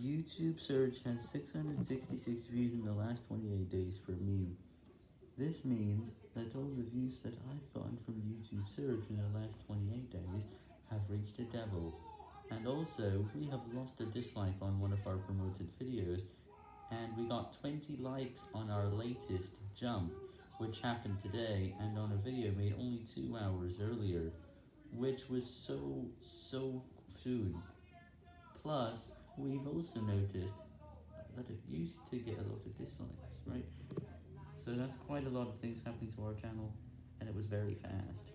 YouTube search has 666 views in the last 28 days for me. This means that all the views that I've gotten from YouTube search in the last 28 days have reached a devil. And also, we have lost a dislike on one of our promoted videos, and we got 20 likes on our latest jump, which happened today, and on a video made only 2 hours earlier, which was so, so soon. Plus, we've also noticed that it used to get a lot of dislikes, right? So that's quite a lot of things happening to our channel, and it was very fast.